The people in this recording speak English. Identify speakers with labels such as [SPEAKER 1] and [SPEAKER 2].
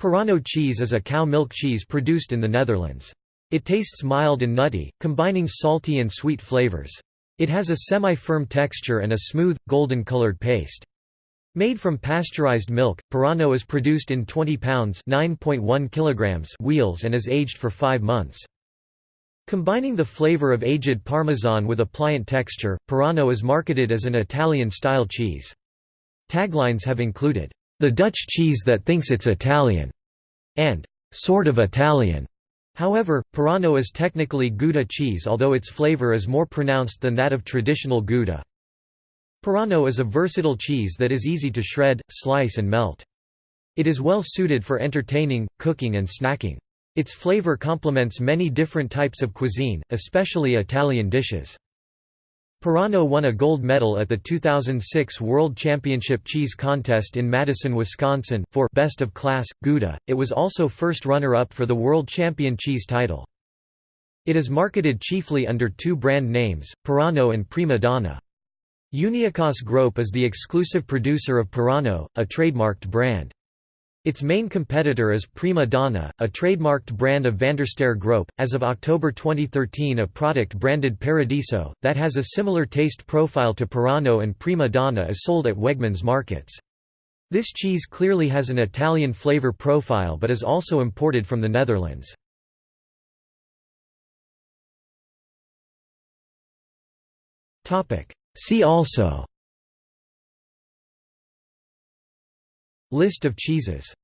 [SPEAKER 1] Parrano cheese is a cow milk cheese produced in the Netherlands. It tastes mild and nutty, combining salty and sweet flavors. It has a semi-firm texture and a smooth, golden-colored paste. Made from pasteurized milk, Parrano is produced in 20 pounds kilograms wheels and is aged for five months. Combining the flavor of aged Parmesan with a pliant texture, Parrano is marketed as an Italian-style cheese. Taglines have included, "...the Dutch cheese that thinks it's Italian", and "...sort of Italian". However, Parrano is technically Gouda cheese although its flavor is more pronounced than that of traditional Gouda. Parrano is a versatile cheese that is easy to shred, slice and melt. It is well suited for entertaining, cooking and snacking. Its flavor complements many different types of cuisine, especially Italian dishes. Parrano won a gold medal at the 2006 World Championship Cheese Contest in Madison, Wisconsin, for Best of Class, Gouda. It was also first runner-up for the World Champion Cheese title. It is marketed chiefly under two brand names, Parrano and Prima Donna. Uniekaas Group is the exclusive producer of Parrano, a trademarked brand. Its main competitor is Prima Donna, a trademarked brand of Vandersterre Groep. As of October 2013, a product branded Paradiso, that has a similar taste profile to Parrano and Prima Donna, is sold at Wegmans markets. This cheese clearly has an Italian flavor profile but is also imported from the Netherlands. See also List of cheeses